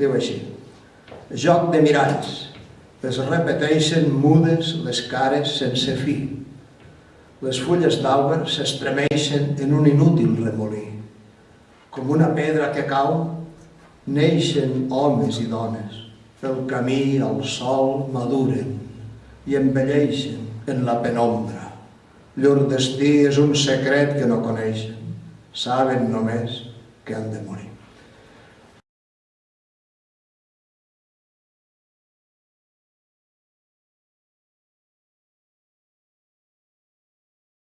Diu així. Joc de miralls. Es repeteixen mudes les cares sense fi. Les fulles d'àlber s'estremeixen en un inútil remolí. Com una pedra que cau, neixen homes i dones. Pel camí al sol maduren i envelleixen en la penombra. Llur destí és un secret que no coneixen. Saben només que han de morir.